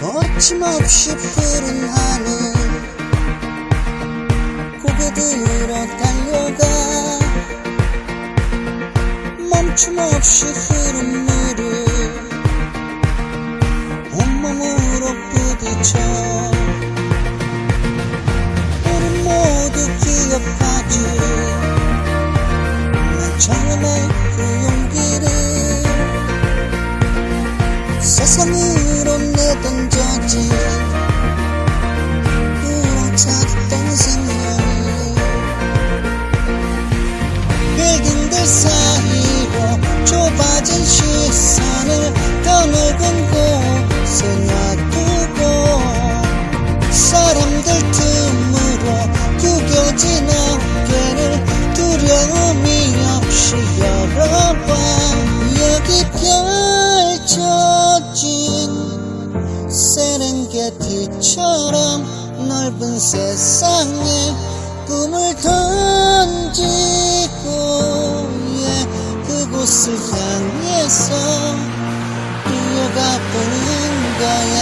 거침없이 푸른 하늘 고개 들어 달려가. 멈춤없이 흐른 물을 온몸으로 부딪혀. 우리 모두 기억하지. 난 처음에 그 용기를. 세상으 빌딩들 사이로 좁아진 시선을 더 넓은 곳에 놔두고 사람들 틈으로 구겨진 어깨를 두려움이 없이 열어봐 여기 펼쳐진 세렝게티처럼 넓은 세상에 꿈을 던지고 예, 그곳을 향해서 뛰어가 보는 거야.